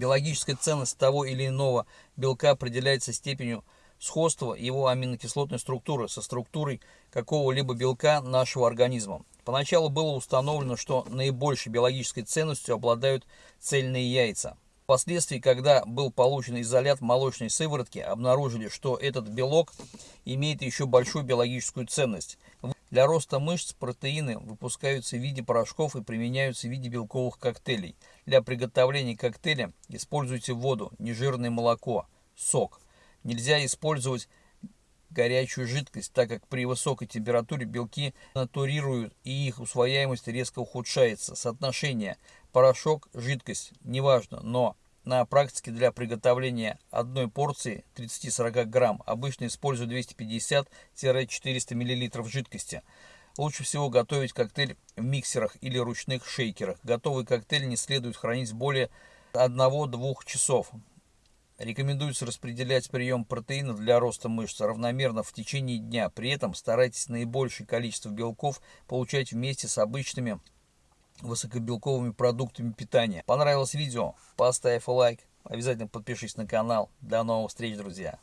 Биологическая ценность того или иного белка определяется степенью сходства его аминокислотной структуры со структурой какого-либо белка нашего организма. Поначалу было установлено, что наибольшей биологической ценностью обладают цельные яйца. Впоследствии, когда был получен изолят молочной сыворотки, обнаружили, что этот белок имеет еще большую биологическую ценность. Для роста мышц протеины выпускаются в виде порошков и применяются в виде белковых коктейлей. Для приготовления коктейля используйте воду, нежирное молоко, сок. Нельзя использовать горячую жидкость, так как при высокой температуре белки натурируют и их усвояемость резко ухудшается. Соотношение порошок-жидкость неважно, но на практике для приготовления одной порции 30-40 грамм обычно использую 250-400 мл жидкости. Лучше всего готовить коктейль в миксерах или ручных шейкерах. Готовый коктейль не следует хранить более 1-2 часов. Рекомендуется распределять прием протеина для роста мышц равномерно в течение дня. При этом старайтесь наибольшее количество белков получать вместе с обычными высокобелковыми продуктами питания. Понравилось видео? Поставь лайк. Обязательно подпишись на канал. До новых встреч, друзья.